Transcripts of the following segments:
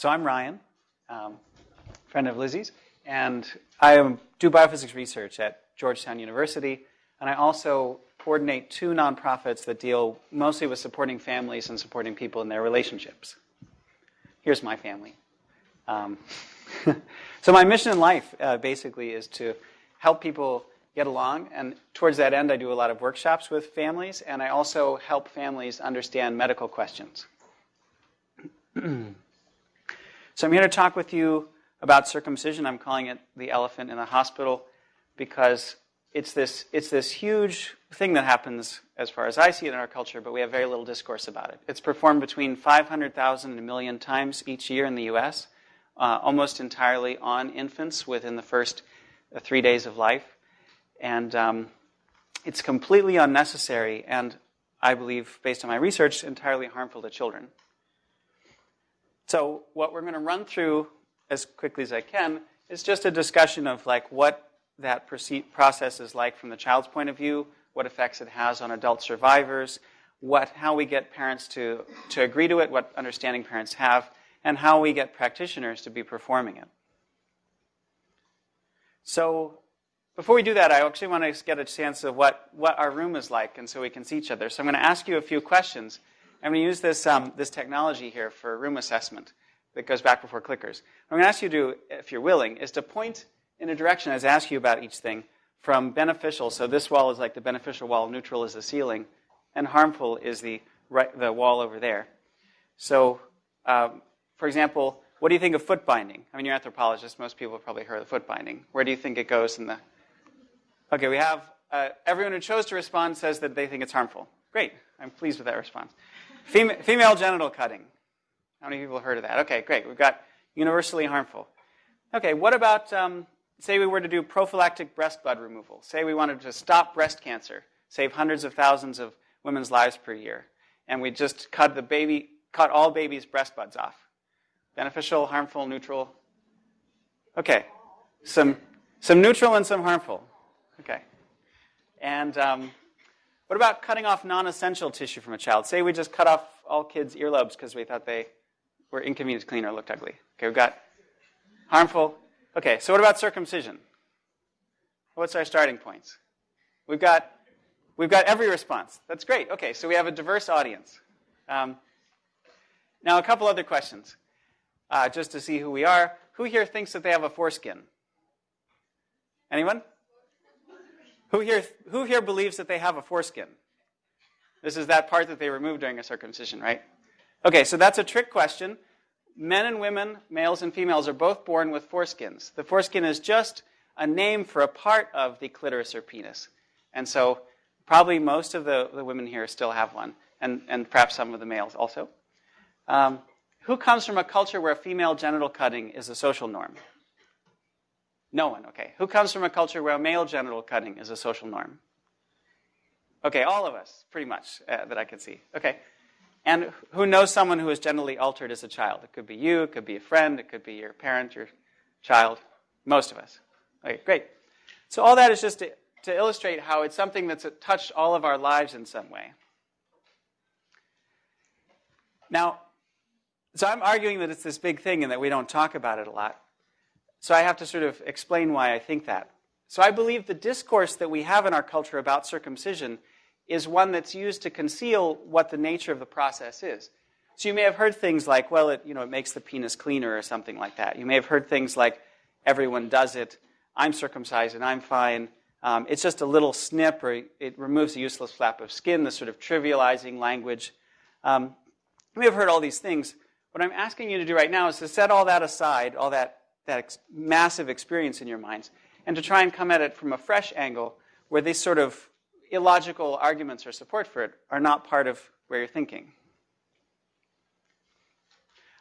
So I'm Ryan, um, friend of Lizzie's, and I do biophysics research at Georgetown University, and I also coordinate two nonprofits that deal mostly with supporting families and supporting people in their relationships. Here's my family. Um, so my mission in life, uh, basically, is to help people get along, and towards that end, I do a lot of workshops with families, and I also help families understand medical questions. So I'm here to talk with you about circumcision. I'm calling it the elephant in the hospital because it's this, it's this huge thing that happens as far as I see it in our culture, but we have very little discourse about it. It's performed between 500,000 and a million times each year in the U.S., uh, almost entirely on infants within the first uh, three days of life. And um, it's completely unnecessary and, I believe, based on my research, entirely harmful to children. So what we're going to run through as quickly as I can is just a discussion of like what that process is like from the child's point of view, what effects it has on adult survivors, what, how we get parents to, to agree to it, what understanding parents have, and how we get practitioners to be performing it. So before we do that, I actually want to get a sense of what, what our room is like and so we can see each other. So I'm going to ask you a few questions I'm going to use this, um, this technology here for room assessment that goes back before clickers. What I'm going to ask you to do, if you're willing, is to point in a direction as I ask you about each thing from beneficial. So this wall is like the beneficial wall, neutral is the ceiling, and harmful is the, right, the wall over there. So, um, for example, what do you think of foot binding? I mean, you're an anthropologist. Most people have probably heard of foot binding. Where do you think it goes in the? Okay, we have uh, everyone who chose to respond says that they think it's harmful. Great, I'm pleased with that response. Female, female genital cutting. How many people have heard of that? Okay, great. We've got universally harmful. Okay, what about, um, say we were to do prophylactic breast bud removal? Say we wanted to stop breast cancer, save hundreds of thousands of women's lives per year, and we just cut the baby, cut all babies' breast buds off. Beneficial, harmful, neutral? Okay, some, some neutral and some harmful. Okay. And um, what about cutting off non-essential tissue from a child? Say we just cut off all kids' earlobes because we thought they were inconvenient to clean or looked ugly. Okay, we've got harmful. Okay, so what about circumcision? What's our starting points? We've got we've got every response. That's great. Okay, so we have a diverse audience. Um, now, a couple other questions, uh, just to see who we are. Who here thinks that they have a foreskin? Anyone? Who here, who here believes that they have a foreskin? This is that part that they remove during a circumcision, right? Okay, so that's a trick question. Men and women, males and females, are both born with foreskins. The foreskin is just a name for a part of the clitoris or penis. And so probably most of the, the women here still have one, and, and perhaps some of the males also. Um, who comes from a culture where female genital cutting is a social norm? No one, okay. Who comes from a culture where male genital cutting is a social norm? Okay, all of us, pretty much, uh, that I can see. Okay. And who knows someone who was genitally altered as a child? It could be you, it could be a friend, it could be your parent, your child. Most of us. Okay, great. So all that is just to, to illustrate how it's something that's touched all of our lives in some way. Now, so I'm arguing that it's this big thing and that we don't talk about it a lot. So I have to sort of explain why I think that. So I believe the discourse that we have in our culture about circumcision is one that's used to conceal what the nature of the process is. So you may have heard things like, well, it, you know, it makes the penis cleaner or something like that. You may have heard things like, everyone does it, I'm circumcised and I'm fine. Um, it's just a little snip or it removes a useless flap of skin, the sort of trivializing language. Um, have heard all these things. What I'm asking you to do right now is to set all that aside, all that that ex- massive experience in your minds, and to try and come at it from a fresh angle where these sort of illogical arguments or support for it are not part of where you're thinking.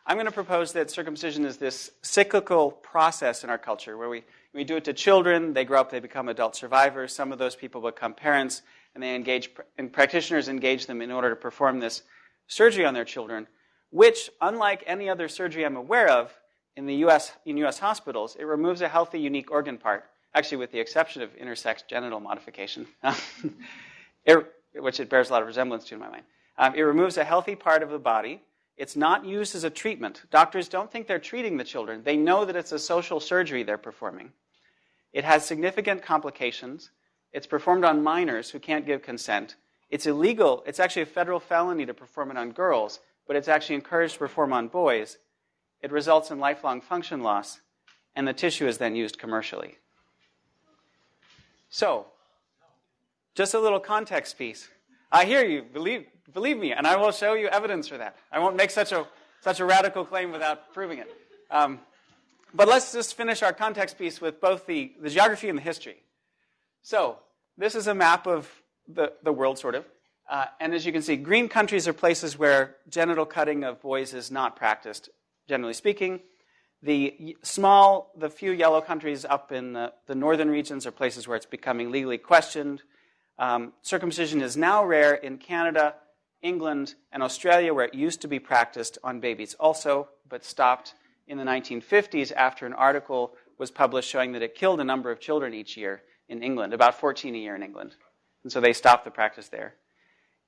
I'm going to propose that circumcision is this cyclical process in our culture where we, we do it to children, they grow up, they become adult survivors, some of those people become parents, and they engage, and practitioners engage them in order to perform this surgery on their children, which, unlike any other surgery I'm aware of, in the U.S. in U.S. hospitals, it removes a healthy, unique organ part. Actually, with the exception of intersex genital modification, it, which it bears a lot of resemblance to in my mind. Um, it removes a healthy part of the body. It's not used as a treatment. Doctors don't think they're treating the children. They know that it's a social surgery they're performing. It has significant complications. It's performed on minors who can't give consent. It's illegal. It's actually a federal felony to perform it on girls, but it's actually encouraged to perform on boys. It results in lifelong function loss, and the tissue is then used commercially. So, just a little context piece. I hear you, believe, believe me, and I will show you evidence for that. I won't make such a, such a radical claim without proving it. Um, but let's just finish our context piece with both the, the geography and the history. So, this is a map of the, the world, sort of. Uh, and as you can see, green countries are places where genital cutting of boys is not practiced, generally speaking. The small, the few yellow countries up in the, the northern regions are places where it's becoming legally questioned. Um, circumcision is now rare in Canada, England, and Australia, where it used to be practiced on babies also, but stopped in the 1950s after an article was published showing that it killed a number of children each year in England, about 14 a year in England. And so they stopped the practice there.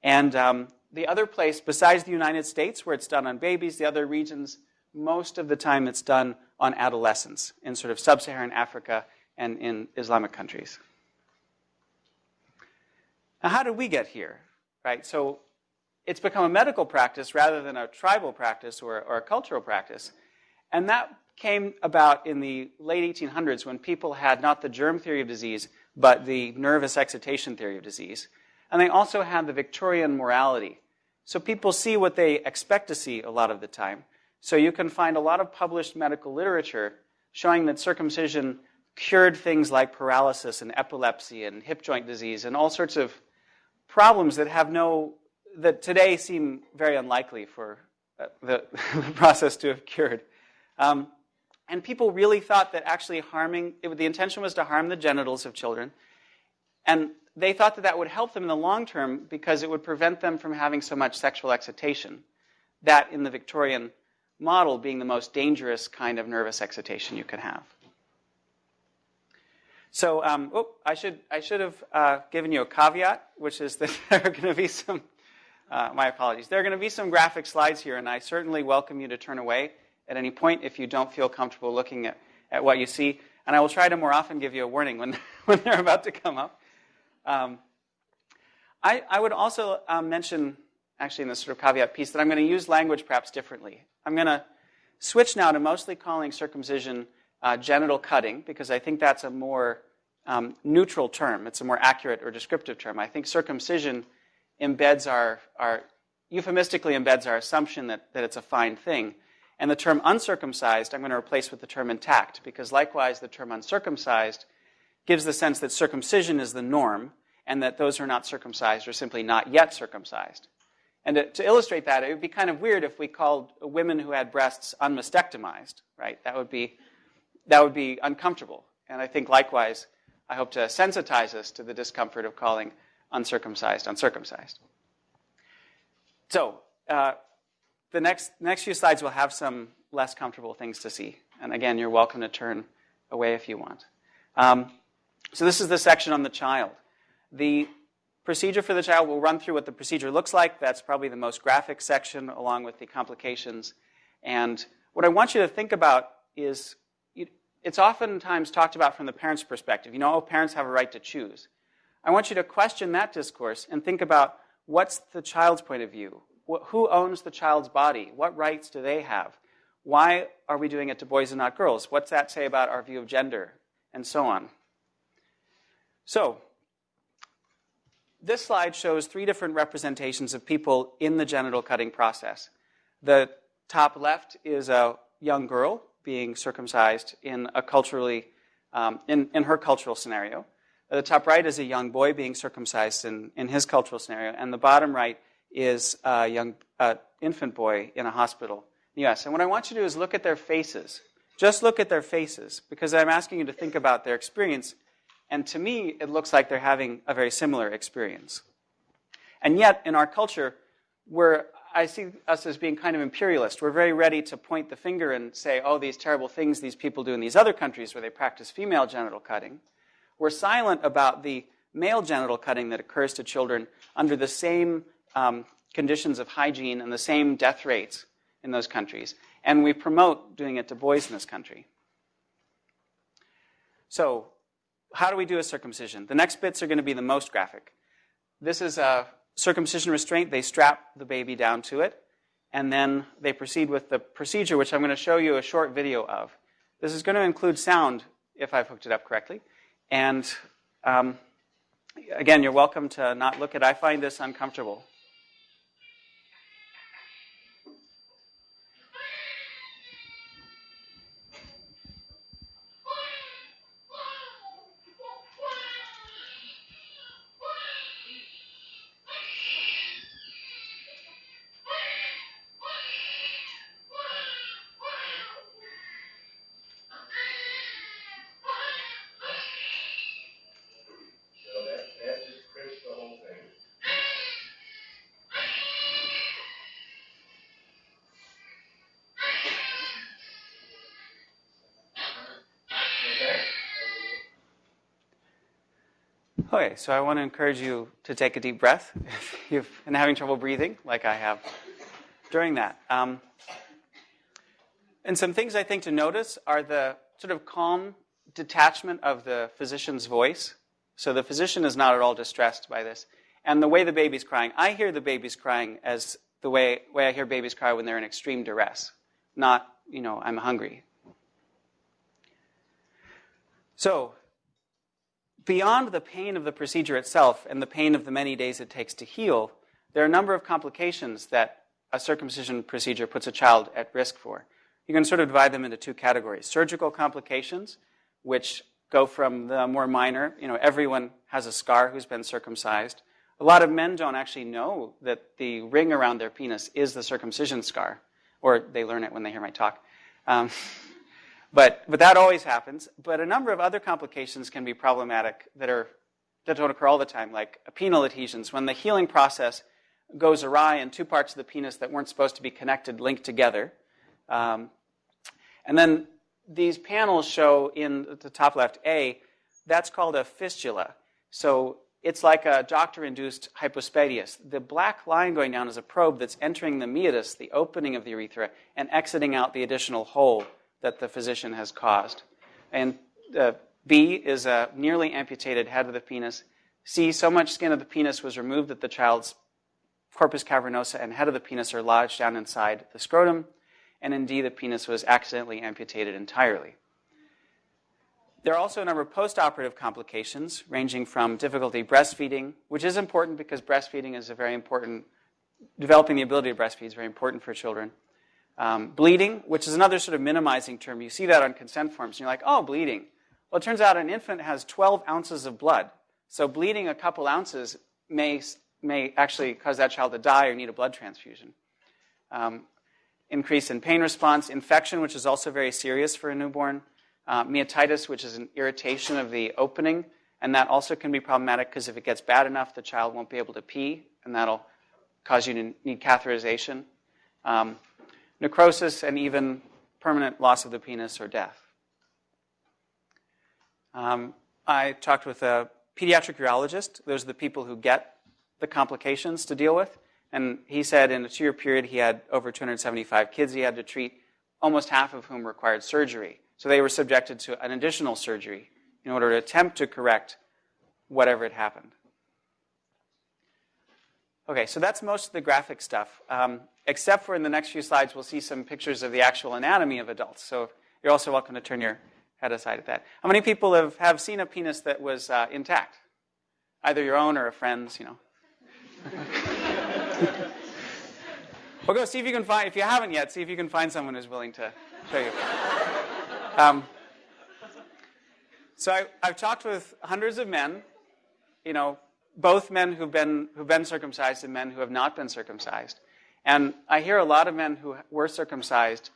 And um, the other place, besides the United States, where it's done on babies, the other regions, most of the time it's done on adolescents in sort of sub Saharan Africa and in Islamic countries. Now, how did we get here? Right? So it's become a medical practice rather than a tribal practice or, or a cultural practice. And that came about in the late 1800s when people had not the germ theory of disease, but the nervous excitation theory of disease. And they also had the Victorian morality. So people see what they expect to see a lot of the time. So you can find a lot of published medical literature showing that circumcision cured things like paralysis and epilepsy and hip joint disease and all sorts of problems that have no, that today seem very unlikely for uh, the, the process to have cured. Um, and people really thought that actually harming, it, the intention was to harm the genitals of children. And they thought that that would help them in the long term because it would prevent them from having so much sexual excitation. That, in the Victorian model, being the most dangerous kind of nervous excitation you could have. So, um, oh, I should I should have uh, given you a caveat, which is that there are going to be some. Uh, my apologies. There are going to be some graphic slides here, and I certainly welcome you to turn away at any point if you don't feel comfortable looking at, at what you see. And I will try to more often give you a warning when, when they're about to come up. Um, I, I, would also um, mention, actually, in this sort of caveat piece, that I'm going to use language perhaps differently. I'm going to switch now to mostly calling circumcision uh, genital cutting because I think that's a more um, neutral term. It's a more accurate or descriptive term. I think circumcision embeds our, our euphemistically embeds our assumption that, that it's a fine thing. And the term uncircumcised, I'm going to replace with the term intact, because likewise, the term uncircumcised gives the sense that circumcision is the norm, and that those who are not circumcised are simply not yet circumcised. And to, to, illustrate that, it would be kind of weird if we called women who had breasts unmastectomized, right? That would be, that would be uncomfortable. And I think likewise, I hope to sensitize us to the discomfort of calling uncircumcised uncircumcised. So, uh, the next, next few slides will have some less comfortable things to see. And again, you're welcome to turn away if you want. Um, so, this is the section on the child. The procedure for the child, we'll run through what the procedure looks like. That's probably the most graphic section, along with the complications. And what I want you to think about is it's oftentimes talked about from the parent's perspective. You know, oh, parents have a right to choose. I want you to question that discourse and think about what's the child's point of view? Who owns the child's body? What rights do they have? Why are we doing it to boys and not girls? What's that say about our view of gender? And so on. So, this slide shows three different representations of people in the genital cutting process. The top left is a young girl being circumcised in a culturally, um, in, in her cultural scenario. The top right is a young boy being circumcised in, in his cultural scenario. And the bottom right is a young uh, infant boy in a hospital in the US. And what I want you to do is look at their faces. Just look at their faces, because I'm asking you to think about their experience. And to me, it looks like they're having a very similar experience. And yet, in our culture, we're I see us as being kind of imperialist. We're very ready to point the finger and say, oh, these terrible things these people do in these other countries where they practice female genital cutting. We're silent about the male genital cutting that occurs to children under the same um, conditions of hygiene and the same death rates. in those countries, and we promote doing it to boys in this country. So, how do we do a circumcision? The next bits are going to be the most graphic. This is a circumcision restraint. They strap the baby down to it, and then they proceed with the procedure, which I'm going to show you a short video of. This is going to include sound, if I've hooked it up correctly. And um, again, you're welcome to not look at. I find this uncomfortable. Okay, so I want to encourage you to take a deep breath if you've been having trouble breathing, like I have during that. Um, and some things I think to notice are the sort of calm detachment of the physician's voice. So the physician is not at all distressed by this. And the way the baby's crying, I hear the baby's crying as the way, way I hear babies cry when they're in extreme duress, not, you know, I'm hungry. So beyond the pain of the procedure itself and the pain of the many days it takes to heal, there are a number of complications that a circumcision procedure puts a child at risk for. You can sort of divide them into two categories surgical complications, which go from the more minor, you know, everyone has a scar who's been circumcised. A lot of men don't actually know that the ring around their penis is the circumcision scar, or they learn it when they hear my talk. Um, But, but that always happens. But a number of other complications can be problematic that, are, that don't occur all the time, like penile adhesions. When the healing process goes awry and two parts of the penis that weren't supposed to be connected link together. Um, and then these panels show in the top left A, that's called a fistula. So it's like a doctor induced hypospadias. The black line going down is a probe that's entering the meatus, the opening of the urethra, and exiting out the additional hole that the physician has caused. And uh, B is a nearly amputated head of the penis. C, so much skin of the penis was removed that the child's corpus cavernosa and head of the penis are lodged down inside the scrotum. And in D, the penis was accidentally amputated entirely. There are also a number of postoperative complications, ranging from difficulty breastfeeding, which is important because breastfeeding is a very important, developing the ability to breastfeed is very important for children, um, bleeding, which is another sort of minimizing term. You see that on consent forms, and you're like, oh, bleeding. Well, it turns out an infant has 12 ounces of blood. So bleeding a couple ounces may, may actually cause that child to die or need a blood transfusion. Um, increase in pain response, infection, which is also very serious for a newborn, uh, which is an irritation of the opening, and that also can be problematic because if it gets bad enough, the child won't be able to pee, and that'll cause you to need catheterization. Um, necrosis, and even permanent loss of the penis or death. Um, I talked with a pediatric urologist. Those are the people who get the complications to deal with. And he said in a two year period, he had over 275 kids he had to treat, almost half of whom required surgery. So they were subjected to an additional surgery in order to attempt to correct whatever had happened. Okay, so that's most of the graphic stuff. Um, except for in the next few slides, we'll see some pictures of the actual anatomy of adults. So you're also welcome to turn your head aside at that. How many people have, have seen a penis that was uh, intact? Either your own or a friend's, you know. well, go see if you can find, if you haven't yet, see if you can find someone who's willing to show you. Um, so I, I've talked with hundreds of men, you know, both men who've been, who've been circumcised and men who have not been circumcised. And I hear a lot of men who were circumcised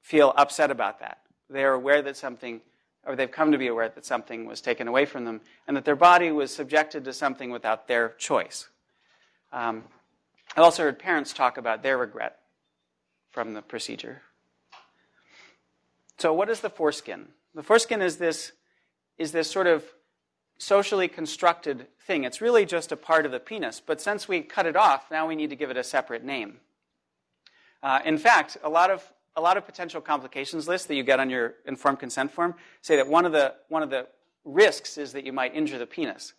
feel upset about that. They're aware that something, or they've come to be aware that something was taken away from them, and that their body was subjected to something without their choice. Um, I also heard parents talk about their regret from the procedure. So, what is the foreskin? The foreskin is this, is this sort of socially constructed thing. It's really just a part of the penis, but since we cut it off, now we need to give it a separate name. Uh, in fact, a lot of a lot of potential complications lists that you get on your informed consent form say that one of the one of the risks is that you might injure the penis.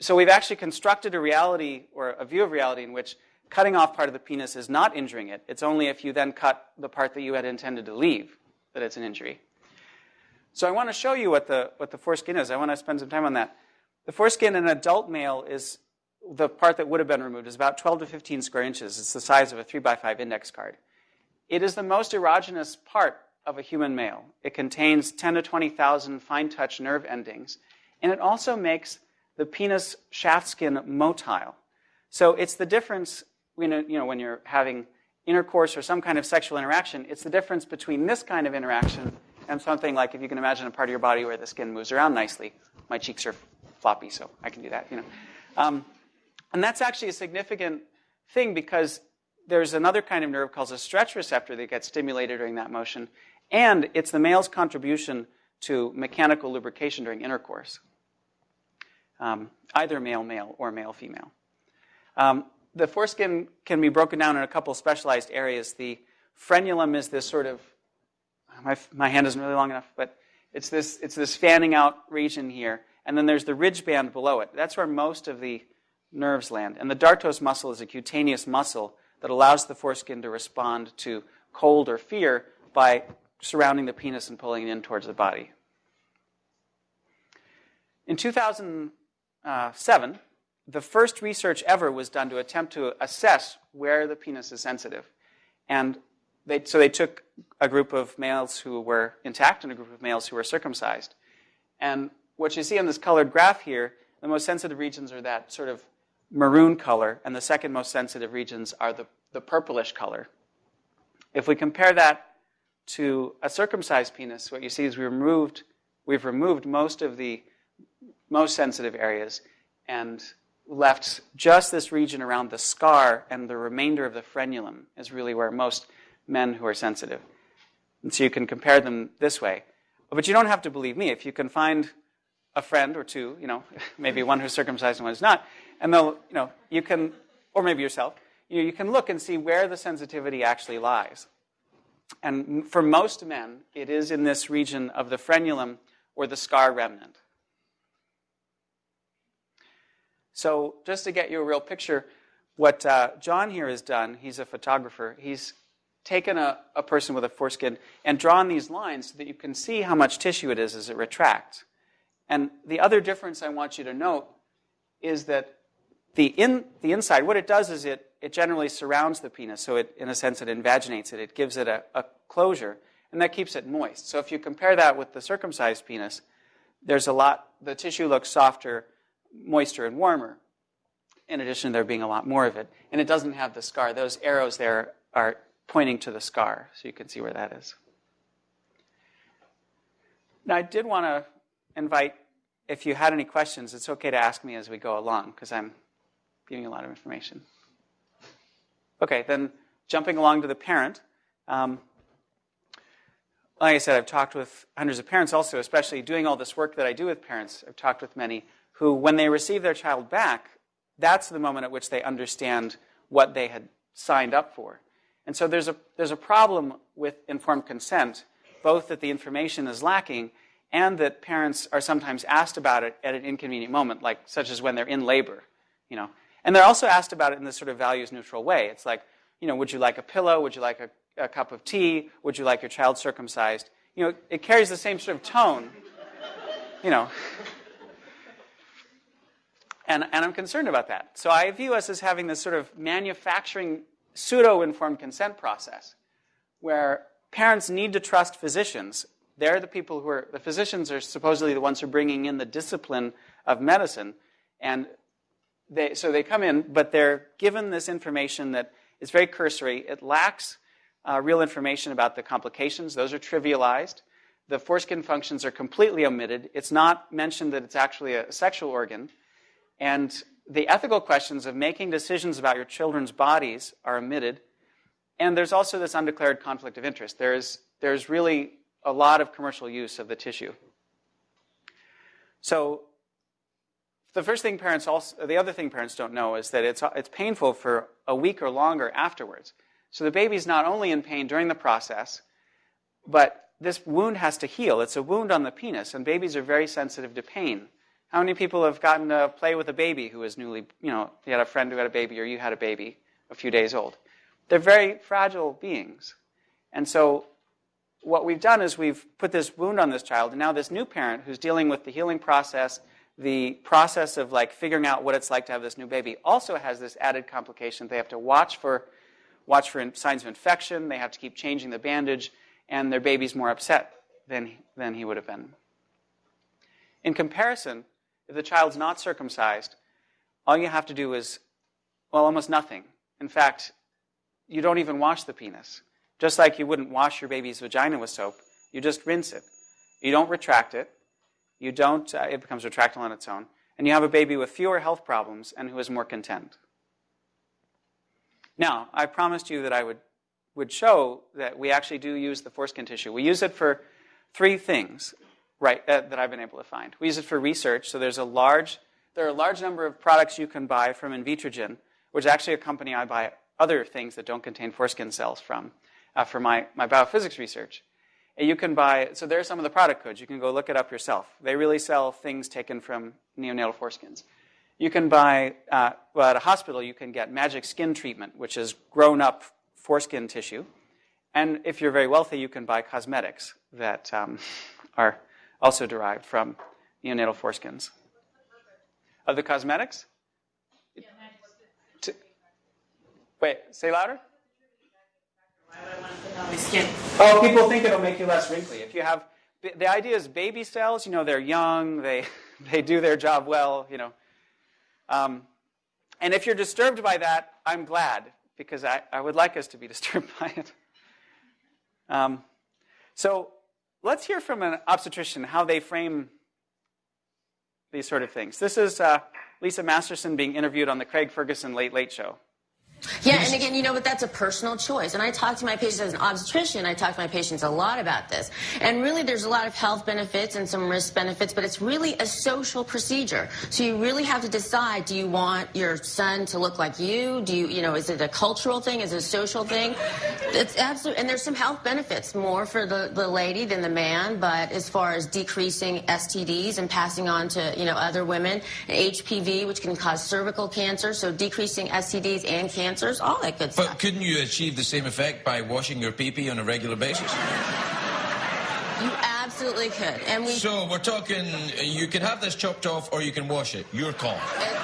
So we've actually constructed a reality or a view of reality in which cutting off part of the penis is not injuring it. It's only if you then cut the part that you had intended to leave that it's an injury. So I want to show you what the, what the foreskin is. I want to spend some time on that. The foreskin in an adult male is the part that would have been removed is about 12 to 15 square inches. It's the size of a 3 by 5 index card. It is the most erogenous part of a human male. It contains 10 to 20,000 fine touch nerve endings, and it also makes the penis shaft skin motile. So it's the difference when, you know, when you're having intercourse or some kind of sexual interaction, it's the difference between this kind of interaction and something like if you can imagine a part of your body where the skin moves around nicely. My cheeks are floppy, so I can do that. You know, um, and that's actually a significant thing because there's another kind of nerve called a stretch receptor that gets stimulated during that motion, and it's the male's contribution to mechanical lubrication during intercourse, um, either male male or male female. Um, the foreskin can be broken down in a couple specialized areas. The frenulum is this sort of my, my hand isn't really long enough, but it's this it's this fanning out region here, and then there's the ridge band below it. That's where most of the nerves land. And the dartos muscle is a cutaneous muscle that allows the foreskin to respond to cold or fear by surrounding the penis and pulling it in towards the body. In 2007, uh, the first research ever was done to attempt to assess where the penis is sensitive. And they, so they took a group of males who were intact and a group of males who were circumcised. And what you see on this colored graph here, the most sensitive regions are that sort of maroon color, and the second most sensitive regions are the, the purplish color. If we compare that to a circumcised penis, what you see is we removed, we've removed most of the most sensitive areas and left just this region around the scar, and the remainder of the frenulum is really where most men who are sensitive. And so you can compare them this way. But you don't have to believe me. If you can find a friend or two, you know, maybe one who's circumcised and one who's not, and they'll, you know, you can, or maybe yourself, you, know, you can look and see where the sensitivity actually lies. And for most men, it is in this region of the frenulum or the scar remnant. So, just to get you a real picture, what uh, John here has done, he's a photographer, he's taken a, a person with a foreskin and drawn these lines so that you can see how much tissue it is as it retracts. And the other difference I want you to note is that the, in, the inside, what it does is it, it generally surrounds the penis. So, it, in a sense, it invaginates it. It gives it a, a closure, and that keeps it moist. So, if you compare that with the circumcised penis, there's a lot, the tissue looks softer, moister, and warmer, in addition to there being a lot more of it. And it doesn't have the scar. Those arrows there are pointing to the scar, so you can see where that is. Now, I did want to invite, if you had any questions, it's okay to ask me as we go along, because I'm giving a lot of information. Okay, then jumping along to the parent. Um, like I said, I've talked with hundreds of parents also, especially doing all this work that I do with parents. I've talked with many who, when they receive their child back, that's the moment at which they understand what they had signed up for. And so there's a, there's a problem with informed consent, both that the information is lacking and that parents are sometimes asked about it at an inconvenient moment, like such as when they're in labor. You know, and they're also asked about it in this sort of values neutral way. It's like, you know, would you like a pillow? Would you like a, a cup of tea? Would you like your child circumcised? You know, it carries the same sort of tone, you know. And, and I'm concerned about that. So I view us as having this sort of manufacturing pseudo informed consent process where parents need to trust physicians. They're the people who are, the physicians are supposedly the ones who are bringing in the discipline of medicine. And they, so they come in, but they're given this information that is very cursory. It lacks uh, real information about the complications, those are trivialized. The foreskin functions are completely omitted. It's not mentioned that it's actually a sexual organ. And the ethical questions of making decisions about your children's bodies are omitted. And there's also this undeclared conflict of interest. There's, there's really a lot of commercial use of the tissue. So the first thing parents also, the other thing parents don't know is that it's, it's painful for a week or longer afterwards. So the baby's not only in pain during the process, but this wound has to heal. It's a wound on the penis, and babies are very sensitive to pain. How many people have gotten to play with a baby who is newly, you know, you had a friend who had a baby or you had a baby a few days old? They're very fragile beings. And so what we've done is we've put this wound on this child, and now this new parent who's dealing with the healing process, the process of like figuring out what it's like to have this new baby, also has this added complication. They have to watch for watch for signs of infection. They have to keep changing the bandage, and their baby's more upset than than he would have been. In comparison, if the child's not circumcised, all you have to do is, well, almost nothing. In fact, you don't even wash the penis. Just like you wouldn't wash your baby's vagina with soap, you just rinse it. You don't retract it. You don't, uh, it becomes retractile on its own. And you have a baby with fewer health problems and who is more content. Now, I promised you that I would, would show that we actually do use the foreskin tissue. We use it for three things right, uh, that I've been able to find. We use it for research. So there's a large, there are a large number of products you can buy from Invitrogen, which is actually a company I buy other things that don't contain foreskin cells from uh, for my, my biophysics research. And you can buy, so there are some of the product codes. You can go look it up yourself. They really sell things taken from neonatal foreskins. You can buy, uh, well, at a hospital, you can get magic skin treatment, which is grown up foreskin tissue. And if you're very wealthy, you can buy cosmetics that um, are also derived from neonatal foreskins. Of the cosmetics? To, wait, say louder. Oh, people think it'll make you less wrinkly. If you have, the idea is baby cells, you know, they're young, they, they do their job well, you know. Um, and if you're disturbed by that, I'm glad, because I, I would like us to be disturbed by it. Um, so let's hear from an obstetrician how they frame these sort of things. This is uh, Lisa Masterson being interviewed on the Craig Ferguson Late Late Show. Yeah, and again, you know, but that's a personal choice. And I talk to my patients as an obstetrician, I talk to my patients a lot about this. And really, there's a lot of health benefits and some risk benefits, but it's really a social procedure. So you really have to decide, do you want your son to look like you? Do you, you know, is it a cultural thing? Is it a social thing? It's absolutely, and there's some health benefits, more for the, the lady than the man, but as far as decreasing STDs and passing on to, you know, other women, HPV, which can cause cervical cancer, so decreasing STDs and cancer cancers, all that good stuff. But couldn't you achieve the same effect by washing your pee-pee on a regular basis? You absolutely could. And we So we're talking you can have this chopped off or you can wash it. Your call. exactly.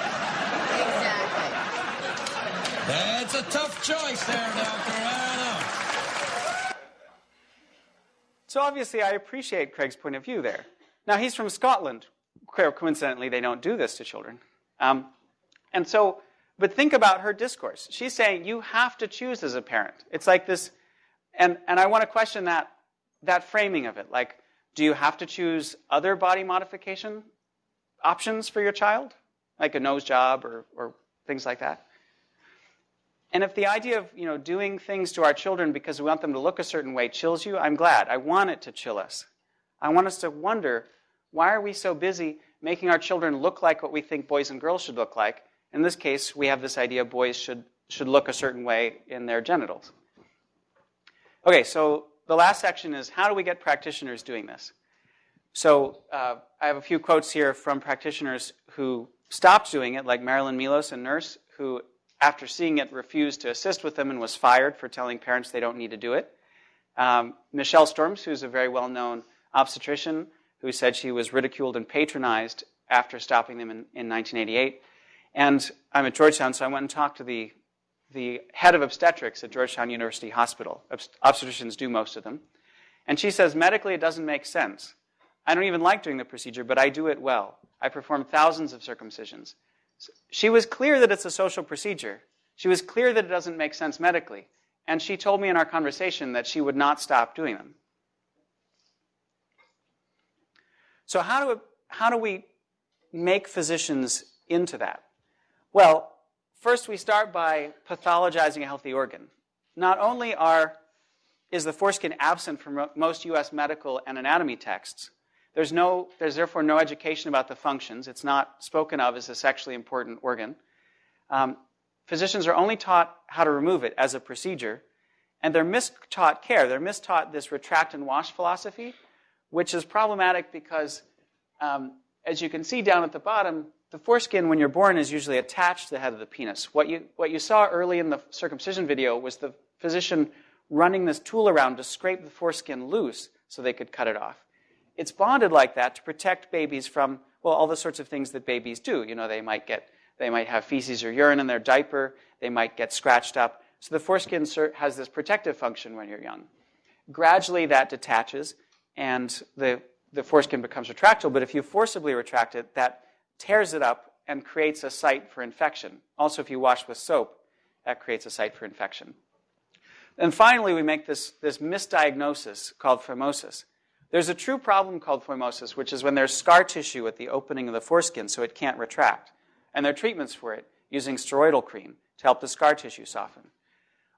That's a tough choice there, Doctor. So obviously I appreciate Craig's point of view there. Now he's from Scotland. Coincidentally, they don't do this to children. Um, and so but think about her discourse. She's saying you have to choose as a parent. It's like this, and, and I want to question that, that framing of it. Like, do you have to choose other body modification options for your child? Like a nose job or, or things like that? And if the idea of you know doing things to our children because we want them to look a certain way chills you, I'm glad. I want it to chill us. I want us to wonder why are we so busy making our children look like what we think boys and girls should look like in this case, we have this idea boys should, should look a certain way in their genitals. Okay, so the last section is how do we get practitioners doing this? So uh, I have a few quotes here from practitioners who stopped doing it, like Marilyn Milos, a nurse who, after seeing it, refused to assist with them and was fired for telling parents they don't need to do it. Um, Michelle Storms, who's a very well known obstetrician, who said she was ridiculed and patronized after stopping them in, in 1988. And I'm at Georgetown, so I went and talked to the, the head of obstetrics at Georgetown University Hospital. Obstetricians do most of them. And she says, medically, it doesn't make sense. I don't even like doing the procedure, but I do it well. I perform thousands of circumcisions. She was clear that it's a social procedure. She was clear that it doesn't make sense medically. And she told me in our conversation that she would not stop doing them. So, how do, how do we make physicians into that? Well, first we start by pathologizing a healthy organ. Not only are, is the foreskin absent from most U.S. medical and anatomy texts, there's, no, there's therefore no education about the functions. It's not spoken of as a sexually important organ. Um, physicians are only taught how to remove it as a procedure, And they're mistaught care. They're mistaught this retract and wash philosophy, which is problematic because, um, as you can see down at the bottom, the foreskin when you're born is usually attached to the head of the penis. What you, what you saw early in the circumcision video was the physician running this tool around to scrape the foreskin loose so they could cut it off. It's bonded like that to protect babies from, well, all the sorts of things that babies do. You know, they might get, they might have feces or urine in their diaper, they might get scratched up. So the foreskin has this protective function when you're young. Gradually that detaches and the, the foreskin becomes retractable, but if you forcibly retract it, that tears it up and creates a site for infection. Also, if you wash with soap, that creates a site for infection. And finally, we make this, this misdiagnosis called phimosis. There's a true problem called phimosis, which is when there's scar tissue at the opening of the foreskin so it can't retract. And there are treatments for it using steroidal cream to help the scar tissue soften.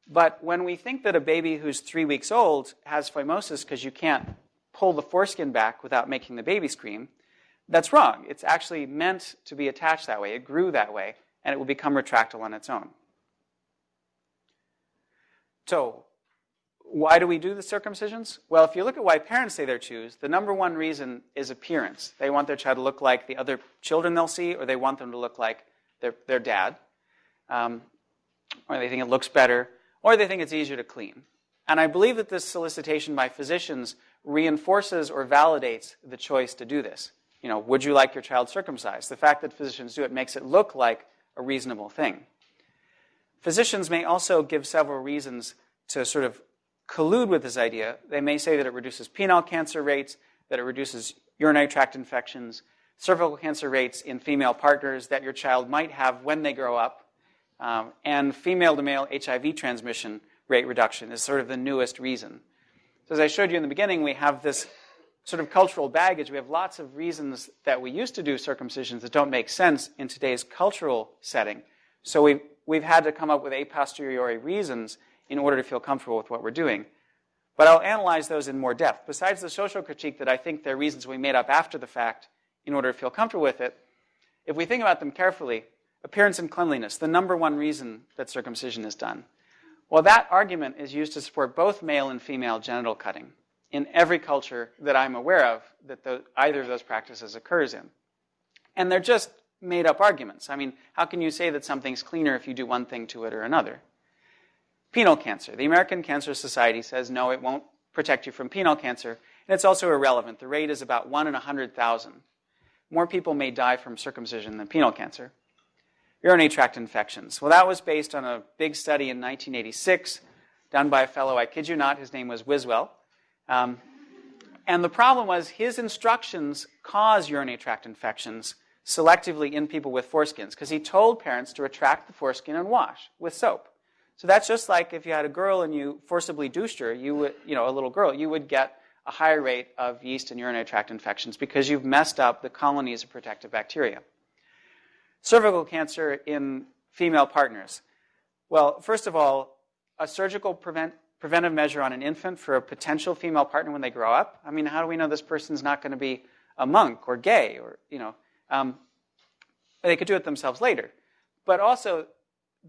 But when we think that a baby who's three weeks old has phimosis because you can't pull the foreskin back without making the baby scream, that's wrong. It's actually meant to be attached that way. It grew that way, and it will become retractable on its own. So, why do we do the circumcisions? Well, if you look at why parents say they choose, the number one reason is appearance. They want their child to look like the other children they'll see, or they want them to look like their, their dad, um, or they think it looks better, or they think it's easier to clean. And I believe that this solicitation by physicians reinforces or validates the choice to do this. You know, would you like your child circumcised? The fact that physicians do it makes it look like a reasonable thing. Physicians may also give several reasons to sort of collude with this idea. They may say that it reduces penile cancer rates, that it reduces urinary tract infections, cervical cancer rates in female partners that your child might have when they grow up, um, and female to male HIV transmission rate reduction is sort of the newest reason. So, as I showed you in the beginning, we have this sort of cultural baggage. We have lots of reasons that we used to do circumcisions that don't make sense in today's cultural setting. So, we've, we've had to come up with a posteriori reasons in order to feel comfortable with what we're doing. But I'll analyze those in more depth. Besides the social critique that I think they're reasons we made up after the fact in order to feel comfortable with it, if we think about them carefully, appearance and cleanliness, the number one reason that circumcision is done. Well, that argument is used to support both male and female genital cutting in every culture that I'm aware of that the, either of those practices occurs in. And they're just made up arguments. I mean, how can you say that something's cleaner if you do one thing to it or another? Penile cancer. The American Cancer Society says no, it won't protect you from penile cancer, and it's also irrelevant. The rate is about 1 in 100,000. More people may die from circumcision than penile cancer. Urinary tract infections. Well, that was based on a big study in 1986 done by a fellow, I kid you not, his name was Wiswell. Um, and the problem was his instructions cause urinary tract infections selectively in people with foreskins because he told parents to retract the foreskin and wash with soap. So that's just like if you had a girl and you forcibly douched her, you would, you know, a little girl, you would get a higher rate of yeast and urinary tract infections because you've messed up the colonies of protective bacteria. Cervical cancer in female partners. Well, first of all, a surgical prevent, preventive measure on an infant for a potential female partner when they grow up. I mean, how do we know this person's not going to be a monk or gay or, you know, um, they could do it themselves later. But also,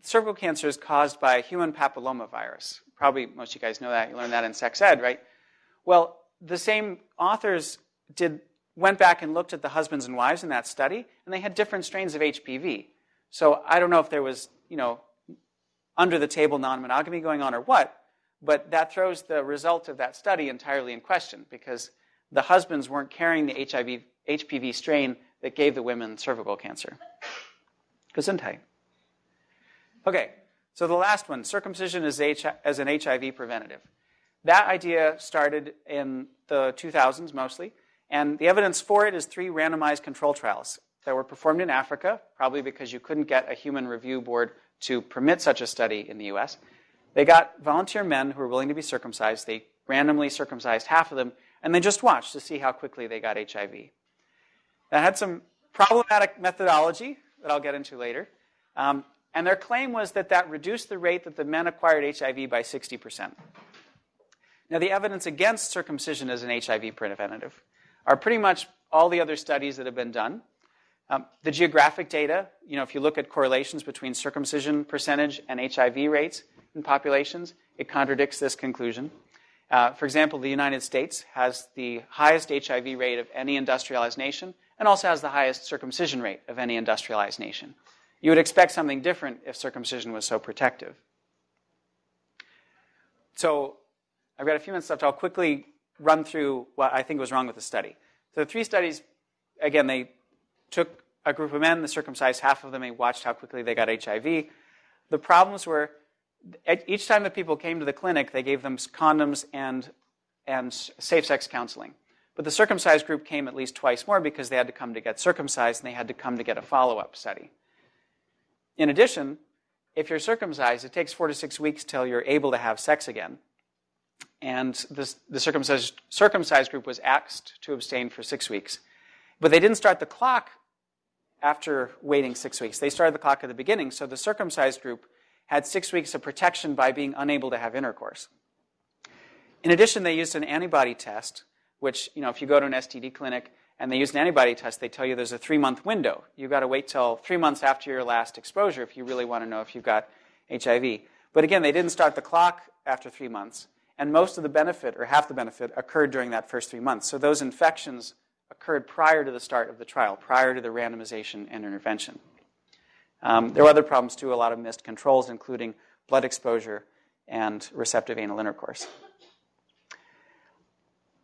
cervical cancer is caused by human papillomavirus. Probably most of you guys know that. You learned that in sex ed, right? Well, the same authors did went back and looked at the husbands and wives in that study, and they had different strains of HPV. So I don't know if there was, you know, under the table non-monogamy going on or what, but that throws the result of that study entirely in question because the husbands weren't carrying the HIV, HPV strain that gave the women cervical cancer. Gesundheit. Okay, so the last one circumcision as, H- as an HIV preventative. That idea started in the 2000s mostly, and the evidence for it is three randomized control trials that were performed in Africa, probably because you couldn't get a human review board to permit such a study in the US. They got volunteer men who were willing to be circumcised. They randomly circumcised half of them, and they just watched to see how quickly they got HIV. That had some problematic methodology that I'll get into later. Um, and their claim was that that reduced the rate that the men acquired HIV by 60%. Now, the evidence against circumcision as an HIV preventative are pretty much all the other studies that have been done. Um, the geographic data, you know, if you look at correlations between circumcision percentage and HIV rates, in populations, it contradicts this conclusion. Uh, for example, the United States has the highest HIV rate of any industrialized nation and also has the highest circumcision rate of any industrialized nation. You would expect something different if circumcision was so protective. So I've got a few minutes left. I'll quickly run through what I think was wrong with the study. So the three studies, again, they took a group of men, they circumcised half of them, they watched how quickly they got HIV. The problems were each time that people came to the clinic, they gave them condoms and, and safe sex counseling. But the circumcised group came at least twice more because they had to come to get circumcised and they had to come to get a follow up study. In addition, if you're circumcised, it takes four to six weeks till you're able to have sex again. And this, the circumcised, circumcised group was asked to abstain for six weeks. But they didn't start the clock after waiting six weeks. They started the clock at the beginning, so the circumcised group had six weeks of protection by being unable to have intercourse. In addition, they used an antibody test, which, you know, if you go to an STD clinic and they use an antibody test, they tell you there's a three month window. You've got to wait till three months after your last exposure if you really want to know if you've got HIV. But again, they didn't start the clock after three months, and most of the benefit, or half the benefit, occurred during that first three months. So those infections occurred prior to the start of the trial, prior to the randomization and intervention. Um, there were other problems too, a lot of missed controls, including blood exposure and receptive anal intercourse.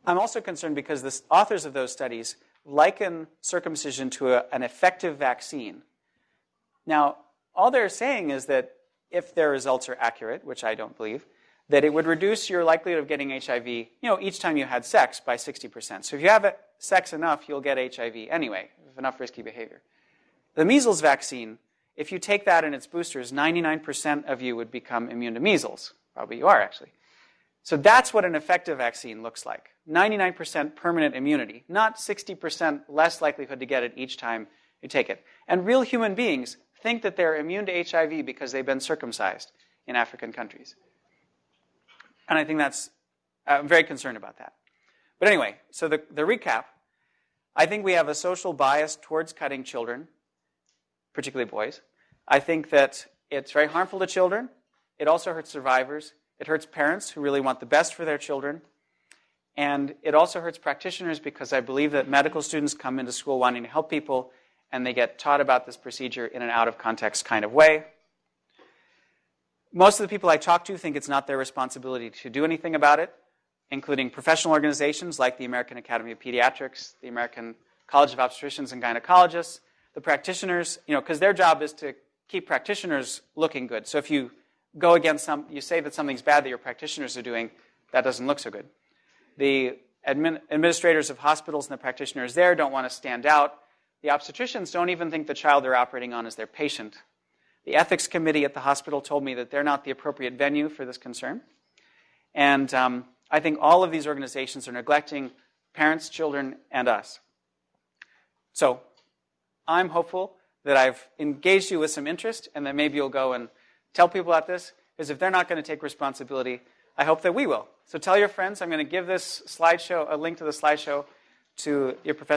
I'm also concerned because the authors of those studies liken circumcision to a, an effective vaccine. Now, all they're saying is that if their results are accurate, which I don't believe, that it would reduce your likelihood of getting HIV, you know, each time you had sex by 60%. So if you have sex enough, you'll get HIV anyway, enough risky behavior. The measles vaccine if you take that and its boosters, 99% of you would become immune to measles. Probably you are, actually. So that's what an effective vaccine looks like 99% permanent immunity, not 60% less likelihood to get it each time you take it. And real human beings think that they're immune to HIV because they've been circumcised in African countries. And I think that's, uh, I'm very concerned about that. But anyway, so the, the recap I think we have a social bias towards cutting children particularly boys. I think that it's very harmful to children. It also hurts survivors. It hurts parents who really want the best for their children. And it also hurts practitioners because I believe that medical students come into school wanting to help people and they get taught about this procedure in an out of context kind of way. Most of the people I talk to think it's not their responsibility to do anything about it, including professional organizations like the American Academy of Pediatrics, the American College of Obstetricians and Gynecologists, the practitioners, you know, because their job is to keep practitioners looking good. So if you go against some, you say that something's bad that your practitioners are doing, that doesn't look so good. The admin, administrators of hospitals and the practitioners there don't want to stand out. The obstetricians don't even think the child they're operating on is their patient. The ethics committee at the hospital told me that they're not the appropriate venue for this concern. And um, I think all of these organizations are neglecting parents, children, and us. So I'm hopeful that I've engaged you with some interest and that maybe you'll go and tell people about this, because if they're not going to take responsibility, I hope that we will. So tell your friends. I'm going to give this slideshow, a link to the slideshow to your professor.